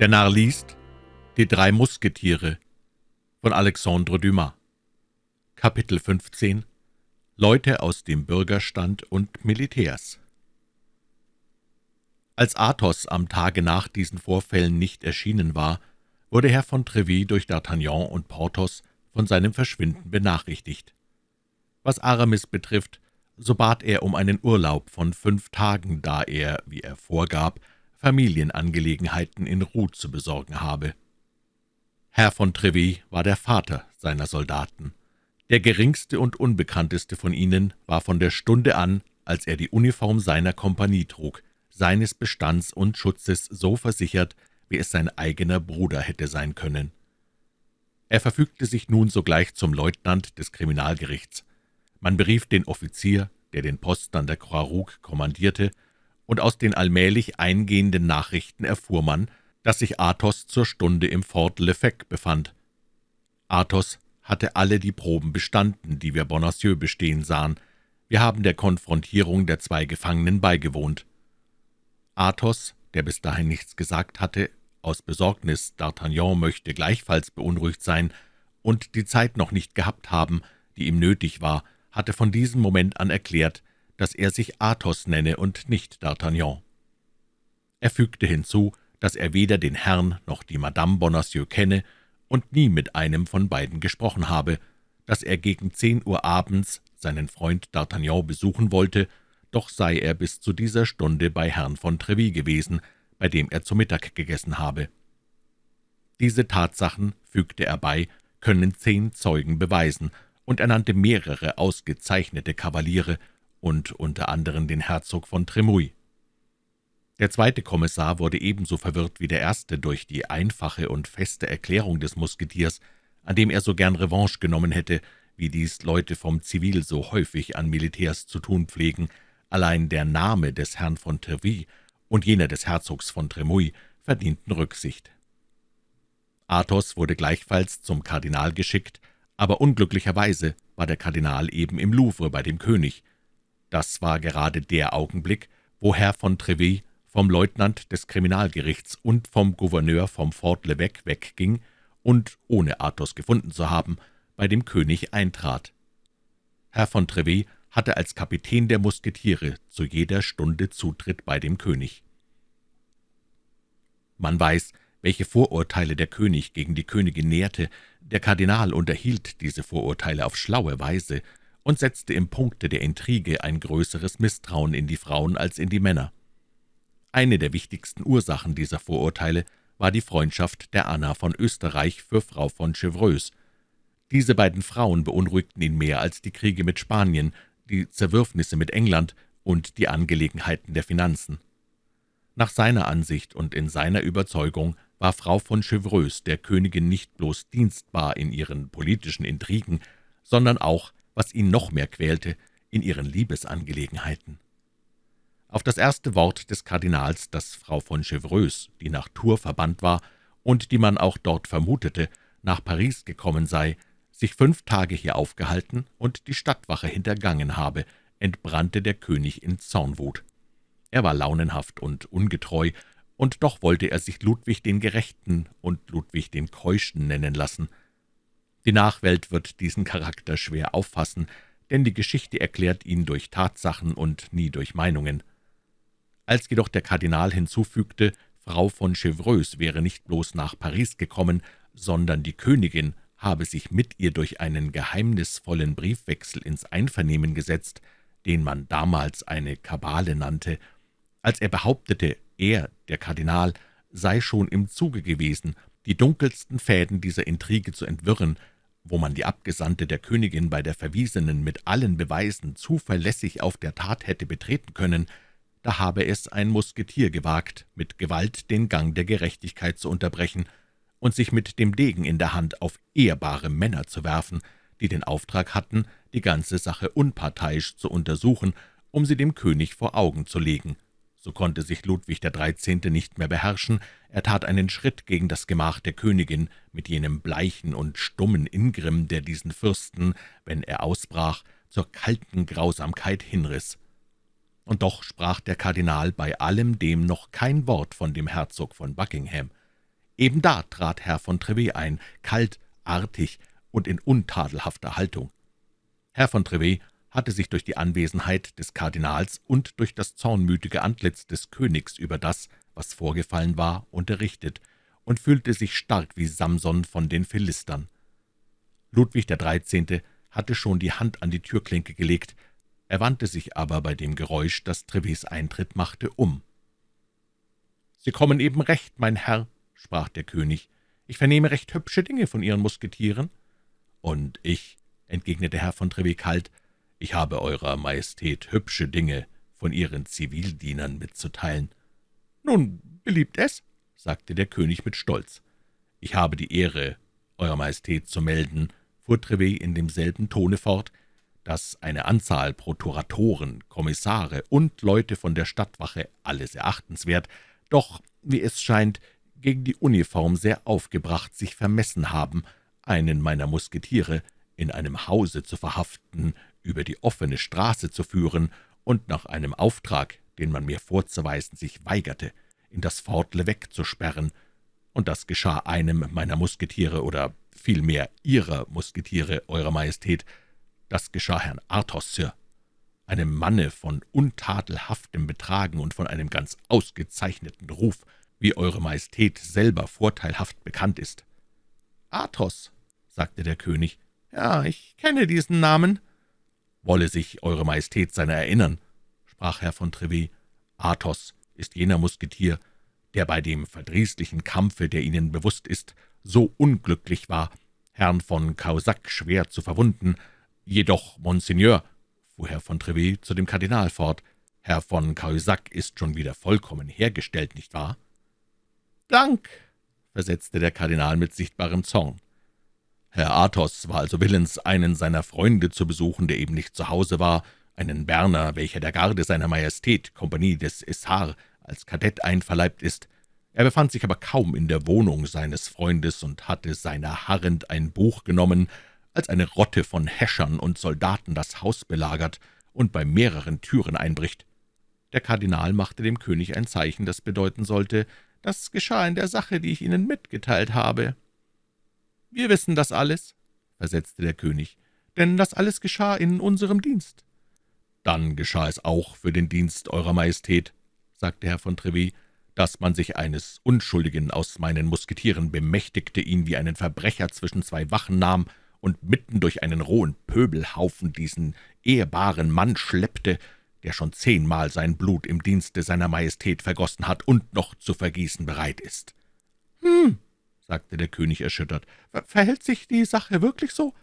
Der Narr liest Die drei Musketiere von Alexandre Dumas. Kapitel 15 Leute aus dem Bürgerstand und Militärs. Als Athos am Tage nach diesen Vorfällen nicht erschienen war, wurde Herr von Treville durch D'Artagnan und Porthos von seinem Verschwinden benachrichtigt. Was Aramis betrifft, so bat er um einen Urlaub von fünf Tagen, da er, wie er vorgab, Familienangelegenheiten in Ruh zu besorgen habe. Herr von Treville war der Vater seiner Soldaten. Der geringste und unbekannteste von ihnen war von der Stunde an, als er die Uniform seiner Kompanie trug, seines Bestands und Schutzes so versichert, wie es sein eigener Bruder hätte sein können. Er verfügte sich nun sogleich zum Leutnant des Kriminalgerichts. Man berief den Offizier, der den Posten an der Croix Rouge kommandierte, und aus den allmählich eingehenden Nachrichten erfuhr man, dass sich Athos zur Stunde im Fort Lefebvre befand. Athos hatte alle die Proben bestanden, die wir Bonacieux bestehen sahen. Wir haben der Konfrontierung der zwei Gefangenen beigewohnt. Athos, der bis dahin nichts gesagt hatte, aus Besorgnis, D'Artagnan möchte gleichfalls beunruhigt sein und die Zeit noch nicht gehabt haben, die ihm nötig war, hatte von diesem Moment an erklärt, dass er sich Athos nenne und nicht D'Artagnan. Er fügte hinzu, dass er weder den Herrn noch die Madame Bonacieux kenne und nie mit einem von beiden gesprochen habe, dass er gegen zehn Uhr abends seinen Freund D'Artagnan besuchen wollte, doch sei er bis zu dieser Stunde bei Herrn von Treville gewesen, bei dem er zu Mittag gegessen habe. Diese Tatsachen, fügte er bei, können zehn Zeugen beweisen, und er nannte mehrere ausgezeichnete Kavaliere, und unter anderem den Herzog von Tremouille. Der zweite Kommissar wurde ebenso verwirrt wie der erste durch die einfache und feste Erklärung des Musketiers, an dem er so gern Revanche genommen hätte, wie dies Leute vom Zivil so häufig an Militärs zu tun pflegen. Allein der Name des Herrn von Treville und jener des Herzogs von Tremouille verdienten Rücksicht. Athos wurde gleichfalls zum Kardinal geschickt, aber unglücklicherweise war der Kardinal eben im Louvre bei dem König, das war gerade der Augenblick, wo Herr von Treville vom Leutnant des Kriminalgerichts und vom Gouverneur vom Fort l'Evêque wegging und, ohne Athos gefunden zu haben, bei dem König eintrat. Herr von Treville hatte als Kapitän der Musketiere zu jeder Stunde Zutritt bei dem König. Man weiß, welche Vorurteile der König gegen die Königin nährte. Der Kardinal unterhielt diese Vorurteile auf schlaue Weise und setzte im Punkte der Intrige ein größeres Misstrauen in die Frauen als in die Männer. Eine der wichtigsten Ursachen dieser Vorurteile war die Freundschaft der Anna von Österreich für Frau von Chevreuse. Diese beiden Frauen beunruhigten ihn mehr als die Kriege mit Spanien, die Zerwürfnisse mit England und die Angelegenheiten der Finanzen. Nach seiner Ansicht und in seiner Überzeugung war Frau von Chevreuse der Königin nicht bloß dienstbar in ihren politischen Intrigen, sondern auch was ihn noch mehr quälte, in ihren Liebesangelegenheiten. Auf das erste Wort des Kardinals, dass Frau von Chevreuse, die nach Tours verbannt war und die man auch dort vermutete, nach Paris gekommen sei, sich fünf Tage hier aufgehalten und die Stadtwache hintergangen habe, entbrannte der König in Zornwut. Er war launenhaft und ungetreu, und doch wollte er sich Ludwig den Gerechten und Ludwig den Keuschen nennen lassen – die Nachwelt wird diesen Charakter schwer auffassen, denn die Geschichte erklärt ihn durch Tatsachen und nie durch Meinungen. Als jedoch der Kardinal hinzufügte, Frau von Chevreuse wäre nicht bloß nach Paris gekommen, sondern die Königin habe sich mit ihr durch einen geheimnisvollen Briefwechsel ins Einvernehmen gesetzt, den man damals eine Kabale nannte, als er behauptete, er, der Kardinal, sei schon im Zuge gewesen, die dunkelsten Fäden dieser Intrige zu entwirren, wo man die Abgesandte der Königin bei der Verwiesenen mit allen Beweisen zuverlässig auf der Tat hätte betreten können, da habe es ein Musketier gewagt, mit Gewalt den Gang der Gerechtigkeit zu unterbrechen und sich mit dem Degen in der Hand auf ehrbare Männer zu werfen, die den Auftrag hatten, die ganze Sache unparteiisch zu untersuchen, um sie dem König vor Augen zu legen. So konnte sich Ludwig der Dreizehnte nicht mehr beherrschen, er tat einen Schritt gegen das Gemach der Königin mit jenem bleichen und stummen Ingrimm, der diesen Fürsten, wenn er ausbrach, zur kalten Grausamkeit hinriss. Und doch sprach der Kardinal bei allem dem noch kein Wort von dem Herzog von Buckingham. Eben da trat Herr von Trevet ein, kalt, artig und in untadelhafter Haltung. Herr von Trevet hatte sich durch die Anwesenheit des Kardinals und durch das zornmütige Antlitz des Königs über das, was vorgefallen war, unterrichtet und fühlte sich stark wie Samson von den Philistern. Ludwig XIII. hatte schon die Hand an die Türklinke gelegt, er wandte sich aber bei dem Geräusch, das Trevets Eintritt machte, um. »Sie kommen eben recht, mein Herr«, sprach der König. »Ich vernehme recht hübsche Dinge von Ihren Musketieren.« »Und ich«, entgegnete Herr von Trevet kalt, »ich habe Eurer Majestät hübsche Dinge von Ihren Zivildienern mitzuteilen.« »Nun, beliebt es«, sagte der König mit Stolz. »Ich habe die Ehre, Eurer Majestät zu melden«, fuhr Trevet in demselben Tone fort, dass eine Anzahl Prokuratoren, Kommissare und Leute von der Stadtwache, alles erachtenswert, doch, wie es scheint, gegen die Uniform sehr aufgebracht sich vermessen haben, einen meiner Musketiere in einem Hause zu verhaften, über die offene Straße zu führen und nach einem Auftrag, den man mir vorzuweisen sich weigerte, in das Fort Levesque zu sperren, und das geschah einem meiner Musketiere oder vielmehr Ihrer Musketiere, Eurer Majestät, das geschah Herrn Athos, Sir, einem Manne von untadelhaftem Betragen und von einem ganz ausgezeichneten Ruf, wie Eure Majestät selber vorteilhaft bekannt ist.« »Athos«, sagte der König, »ja, ich kenne diesen Namen.« »Wolle sich Eure Majestät seiner erinnern«, sprach Herr von Trevet. »Athos ist jener Musketier, der bei dem verdrießlichen Kampfe, der Ihnen bewusst ist, so unglücklich war, Herrn von Causac schwer zu verwunden, »Jedoch, Monseigneur«, fuhr Herr von Trevet zu dem Kardinal fort, »Herr von Cahusac ist schon wieder vollkommen hergestellt, nicht wahr?« »Dank«, versetzte der Kardinal mit sichtbarem Zorn. Herr Athos war also willens, einen seiner Freunde zu besuchen, der eben nicht zu Hause war, einen Berner, welcher der Garde seiner Majestät, Kompanie des Essar, als Kadett einverleibt ist. Er befand sich aber kaum in der Wohnung seines Freundes und hatte seiner harrend ein Buch genommen, als eine Rotte von Häschern und Soldaten das Haus belagert und bei mehreren Türen einbricht. Der Kardinal machte dem König ein Zeichen, das bedeuten sollte, das geschah in der Sache, die ich Ihnen mitgeteilt habe. »Wir wissen das alles«, versetzte der König, »denn das alles geschah in unserem Dienst.« »Dann geschah es auch für den Dienst Eurer Majestät«, sagte Herr von Trevis, »dass man sich eines Unschuldigen aus meinen Musketieren bemächtigte, ihn wie einen Verbrecher zwischen zwei Wachen nahm und mitten durch einen rohen Pöbelhaufen diesen ehrbaren Mann schleppte, der schon zehnmal sein Blut im Dienste seiner Majestät vergossen hat und noch zu vergießen bereit ist.« »Hm«, sagte der König erschüttert, »verhält sich die Sache wirklich so?«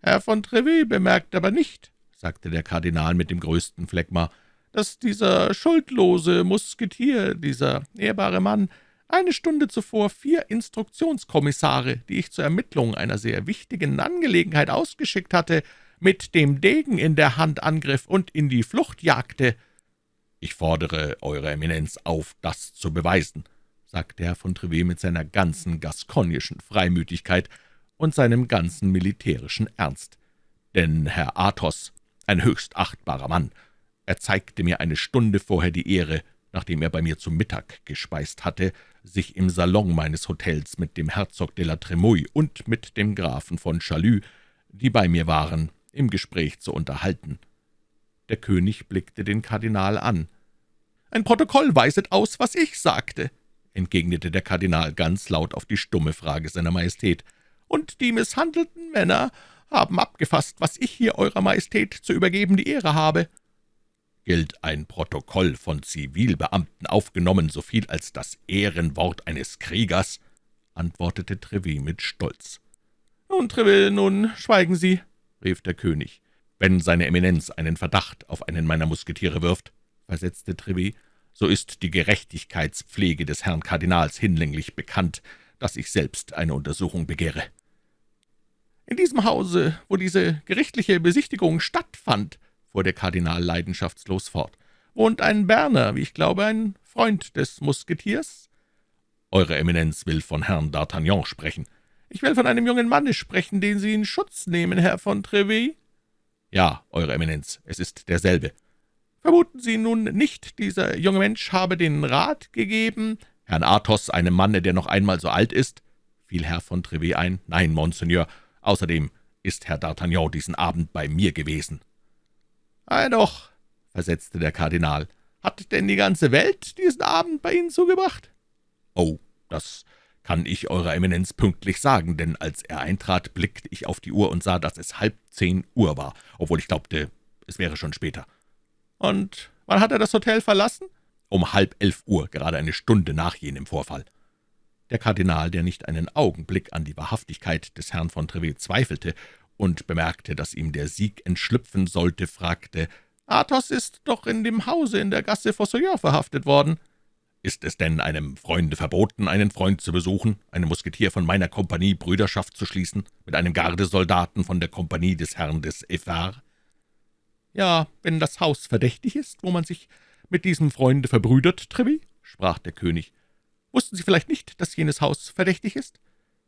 »Herr von Trevis bemerkt aber nicht«, sagte der Kardinal mit dem größten Phlegma, »dass dieser schuldlose Musketier, dieser ehrbare Mann, eine Stunde zuvor vier Instruktionskommissare, die ich zur Ermittlung einer sehr wichtigen Angelegenheit ausgeschickt hatte, mit dem Degen in der Hand angriff und in die Flucht jagte. »Ich fordere Eure Eminenz auf, das zu beweisen«, sagte Herr von Trevet mit seiner ganzen gaskognischen Freimütigkeit und seinem ganzen militärischen Ernst. »Denn Herr Athos, ein höchst achtbarer Mann, erzeigte mir eine Stunde vorher die Ehre, nachdem er bei mir zu Mittag gespeist hatte, sich im Salon meines Hotels mit dem Herzog de la Tremouille und mit dem Grafen von Chalus, die bei mir waren, im Gespräch zu unterhalten. Der König blickte den Kardinal an. »Ein Protokoll weiset aus, was ich sagte«, entgegnete der Kardinal ganz laut auf die stumme Frage seiner Majestät. »Und die misshandelten Männer haben abgefasst, was ich hier Eurer Majestät zu übergeben die Ehre habe.« gilt ein Protokoll von Zivilbeamten aufgenommen, so viel als das Ehrenwort eines Kriegers«, antwortete Trevis mit Stolz. »Nun, Treville, nun schweigen Sie«, rief der König. »Wenn seine Eminenz einen Verdacht auf einen meiner Musketiere wirft«, versetzte Trevis, »so ist die Gerechtigkeitspflege des Herrn Kardinals hinlänglich bekannt, dass ich selbst eine Untersuchung begehre.« »In diesem Hause, wo diese gerichtliche Besichtigung stattfand«, fuhr der Kardinal leidenschaftslos fort, »wohnt ein Berner, wie ich glaube, ein Freund des Musketiers?« »Eure Eminenz will von Herrn D'Artagnan sprechen.« »Ich will von einem jungen Manne sprechen, den Sie in Schutz nehmen, Herr von Trevis.« »Ja, Eure Eminenz, es ist derselbe.« »Vermuten Sie nun nicht, dieser junge Mensch habe den Rat gegeben, Herrn Athos, einem Manne, der noch einmal so alt ist?« fiel Herr von Trevet ein. »Nein, Monseigneur. Außerdem ist Herr D'Artagnan diesen Abend bei mir gewesen.« »Ei doch«, versetzte der Kardinal, »hat denn die ganze Welt diesen Abend bei Ihnen zugebracht?« »Oh, das kann ich Eurer Eminenz pünktlich sagen, denn als er eintrat, blickte ich auf die Uhr und sah, dass es halb zehn Uhr war, obwohl ich glaubte, es wäre schon später.« »Und wann hat er das Hotel verlassen?« »Um halb elf Uhr, gerade eine Stunde nach jenem Vorfall.« Der Kardinal, der nicht einen Augenblick an die Wahrhaftigkeit des Herrn von Trevet zweifelte und bemerkte, dass ihm der Sieg entschlüpfen sollte, fragte, »Athos ist doch in dem Hause in der Gasse Fossoyeur verhaftet worden.« »Ist es denn einem Freunde verboten, einen Freund zu besuchen, einem Musketier von meiner Kompanie Brüderschaft zu schließen, mit einem Gardesoldaten von der Kompanie des Herrn des Effard?« »Ja, wenn das Haus verdächtig ist, wo man sich mit diesem Freunde verbrüdert, Trevi?« sprach der König. »Wussten Sie vielleicht nicht, dass jenes Haus verdächtig ist?«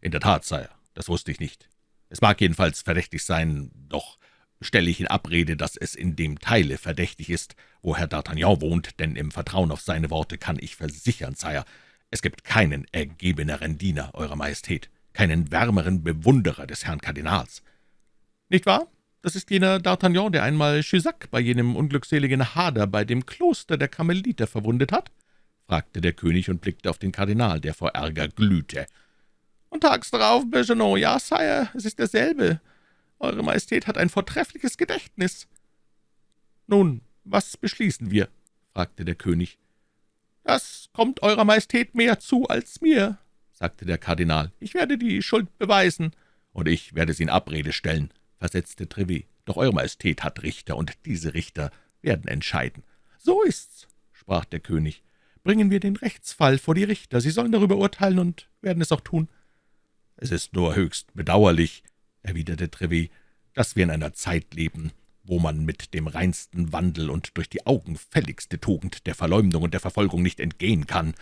»In der Tat, Sire, das wusste ich nicht. Es mag jedenfalls verdächtig sein, doch stelle ich in Abrede, dass es in dem Teile verdächtig ist, wo Herr D'Artagnan wohnt, denn im Vertrauen auf seine Worte kann ich versichern, Sire, es gibt keinen ergebeneren Diener, Eurer Majestät, keinen wärmeren Bewunderer des Herrn Kardinals.« »Nicht wahr? Das ist jener D'Artagnan, der einmal Chusac bei jenem unglückseligen Hader bei dem Kloster der Karmeliter verwundet hat?« fragte der König und blickte auf den Kardinal, der vor Ärger glühte. »Und tags darauf Bergenon, ja, Sire, es ist derselbe. Eure Majestät hat ein vortreffliches Gedächtnis.« »Nun, was beschließen wir?« fragte der König. »Das kommt Eurer Majestät mehr zu als mir«, sagte der Kardinal. »Ich werde die Schuld beweisen.« »Und ich werde sie in Abrede stellen«, versetzte Trevet. »Doch Eure Majestät hat Richter, und diese Richter werden entscheiden.« »So ist's«, sprach der König. »Bringen wir den Rechtsfall vor die Richter. Sie sollen darüber urteilen und werden es auch tun.« »Es ist nur höchst bedauerlich«, erwiderte Trevet, »dass wir in einer Zeit leben, wo man mit dem reinsten Wandel und durch die augenfälligste Tugend der Verleumdung und der Verfolgung nicht entgehen kann.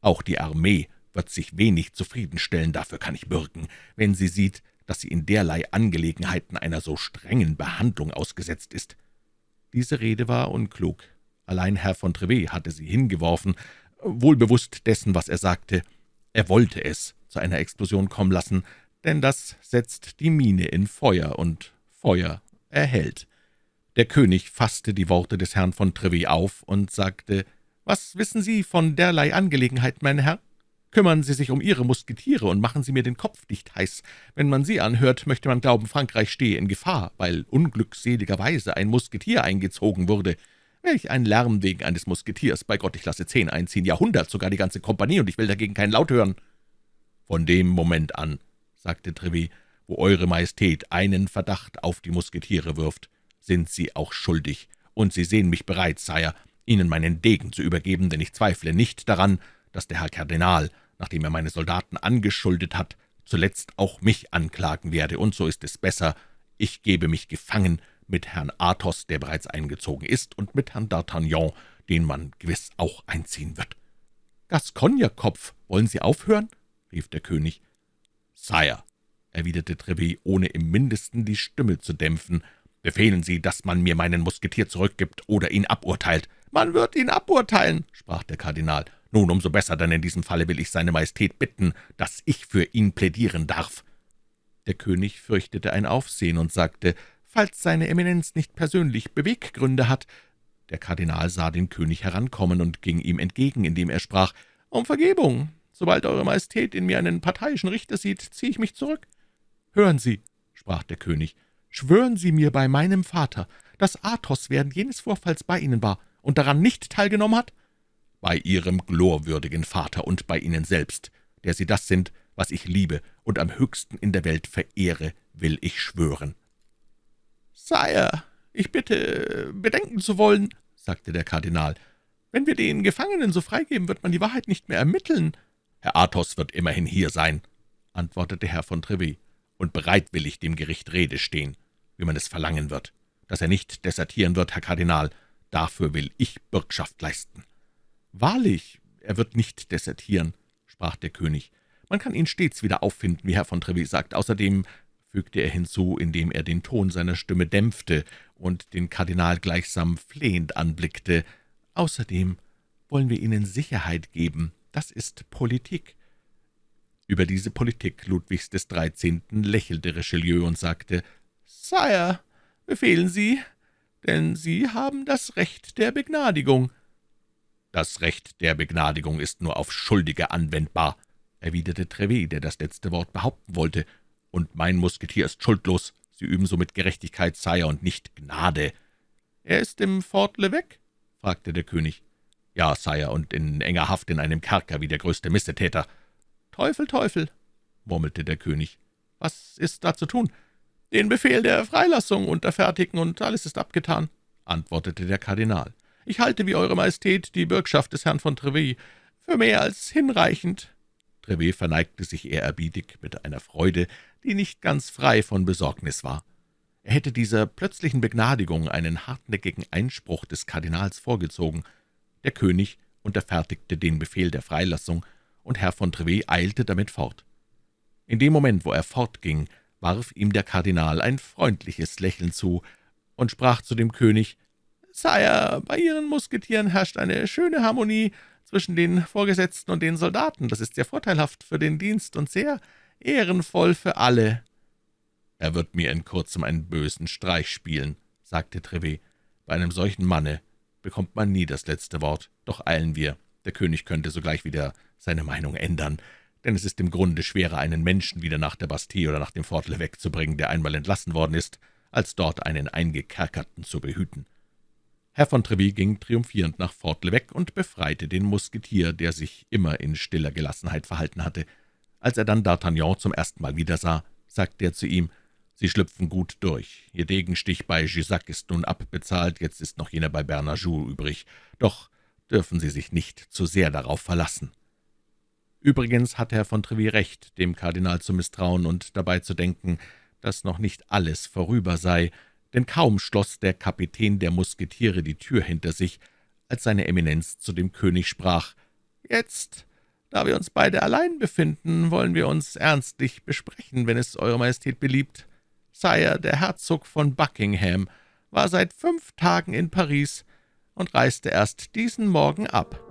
Auch die Armee wird sich wenig zufriedenstellen, dafür kann ich bürgen, wenn sie sieht, dass sie in derlei Angelegenheiten einer so strengen Behandlung ausgesetzt ist.« Diese Rede war unklug. Allein Herr von Trevet hatte sie hingeworfen, wohlbewusst dessen, was er sagte. Er wollte es zu einer Explosion kommen lassen, denn das setzt die Mine in Feuer, und Feuer erhält. Der König fasste die Worte des Herrn von Trevet auf und sagte, »Was wissen Sie von derlei Angelegenheit, mein Herr? Kümmern Sie sich um Ihre Musketiere und machen Sie mir den Kopf nicht heiß. Wenn man Sie anhört, möchte man glauben, Frankreich stehe in Gefahr, weil unglückseligerweise ein Musketier eingezogen wurde. Welch ein Lärm wegen eines Musketiers! Bei Gott, ich lasse zehn einziehen, Jahrhundert, sogar die ganze Kompanie, und ich will dagegen keinen Laut hören.« Von dem Moment an sagte Trevis, »wo Eure Majestät einen Verdacht auf die Musketiere wirft, sind Sie auch schuldig, und Sie sehen mich bereit, Sire, Ihnen meinen Degen zu übergeben, denn ich zweifle nicht daran, dass der Herr Kardinal, nachdem er meine Soldaten angeschuldet hat, zuletzt auch mich anklagen werde, und so ist es besser, ich gebe mich gefangen mit Herrn Athos, der bereits eingezogen ist, und mit Herrn D'Artagnan, den man gewiss auch einziehen wird.« »Gascognekopf, wollen Sie aufhören?« rief der König. »Sire«, erwiderte Trevis, ohne im Mindesten die Stimme zu dämpfen, »befehlen Sie, dass man mir meinen Musketier zurückgibt oder ihn aburteilt.« »Man wird ihn aburteilen«, sprach der Kardinal. »Nun, umso besser, denn in diesem Falle will ich seine Majestät bitten, dass ich für ihn plädieren darf.« Der König fürchtete ein Aufsehen und sagte, »Falls seine Eminenz nicht persönlich Beweggründe hat.« Der Kardinal sah den König herankommen und ging ihm entgegen, indem er sprach, »Um Vergebung, Sobald Eure Majestät in mir einen parteiischen Richter sieht, ziehe ich mich zurück.« »Hören Sie«, sprach der König, »schwören Sie mir bei meinem Vater, dass Athos während jenes Vorfalls bei Ihnen war und daran nicht teilgenommen hat?« »Bei Ihrem glorwürdigen Vater und bei Ihnen selbst, der Sie das sind, was ich liebe und am höchsten in der Welt verehre, will ich schwören.« »Sire, ich bitte, bedenken zu wollen«, sagte der Kardinal, »wenn wir den Gefangenen so freigeben, wird man die Wahrheit nicht mehr ermitteln. »Herr Athos wird immerhin hier sein«, antwortete Herr von Trevis, »und bereitwillig dem Gericht Rede stehen, wie man es verlangen wird. Dass er nicht desertieren wird, Herr Kardinal, dafür will ich Bürgschaft leisten.« »Wahrlich, er wird nicht desertieren«, sprach der König. »Man kann ihn stets wieder auffinden, wie Herr von Trevis sagt. Außerdem«, fügte er hinzu, indem er den Ton seiner Stimme dämpfte und den Kardinal gleichsam flehend anblickte, »außerdem wollen wir Ihnen Sicherheit geben, das ist Politik.« Über diese Politik Ludwigs des Dreizehnten lächelte Richelieu und sagte, »Sire, befehlen Sie, denn Sie haben das Recht der Begnadigung.« »Das Recht der Begnadigung ist nur auf Schuldige anwendbar«, erwiderte Trevet, der das letzte Wort behaupten wollte, »und mein Musketier ist schuldlos. Sie üben somit Gerechtigkeit, Sire, und nicht Gnade.« »Er ist im Fort l'Evêque?« fragte der König. »Ja, Sire, und in enger Haft in einem Kerker wie der größte Missetäter.« »Teufel, Teufel«, murmelte der König. »Was ist da zu tun?« »Den Befehl der Freilassung unterfertigen, und alles ist abgetan«, antwortete der Kardinal. »Ich halte, wie Eure Majestät, die Bürgschaft des Herrn von Trevis für mehr als hinreichend.« Trevet verneigte sich ehrerbietig mit einer Freude, die nicht ganz frei von Besorgnis war. Er hätte dieser plötzlichen Begnadigung einen hartnäckigen Einspruch des Kardinals vorgezogen. Der König unterfertigte den Befehl der Freilassung, und Herr von Trevet eilte damit fort. In dem Moment, wo er fortging, warf ihm der Kardinal ein freundliches Lächeln zu und sprach zu dem König, »Sire, bei Ihren Musketieren herrscht eine schöne Harmonie zwischen den Vorgesetzten und den Soldaten. Das ist sehr vorteilhaft für den Dienst und sehr ehrenvoll für alle.« »Er wird mir in kurzem einen bösen Streich spielen«, sagte Trevet. »Bei einem solchen Manne bekommt man nie das letzte Wort. Doch eilen wir. Der König könnte sogleich wieder seine Meinung ändern, denn es ist im Grunde schwerer, einen Menschen wieder nach der Bastille oder nach dem Fort wegzubringen, der einmal entlassen worden ist, als dort einen Eingekerkerten zu behüten.« Herr von Treville ging triumphierend nach Fort l'Evêque und befreite den Musketier, der sich immer in stiller Gelassenheit verhalten hatte. Als er dann D'Artagnan zum ersten Mal wiedersah, sagte er zu ihm, »Sie schlüpfen gut durch. Ihr Degenstich bei Jussac ist nun abbezahlt, jetzt ist noch jener bei Bernajou übrig. Doch dürfen Sie sich nicht zu sehr darauf verlassen.« Übrigens hatte Herr von Treville recht, dem Kardinal zu misstrauen und dabei zu denken, dass noch nicht alles vorüber sei, denn kaum schloss der Kapitän der Musketiere die Tür hinter sich, als seine Eminenz zu dem König sprach, »Jetzt, da wir uns beide allein befinden, wollen wir uns ernstlich besprechen, wenn es Eure Majestät beliebt. Sire, der Herzog von Buckingham, war seit fünf Tagen in Paris und reiste erst diesen Morgen ab.«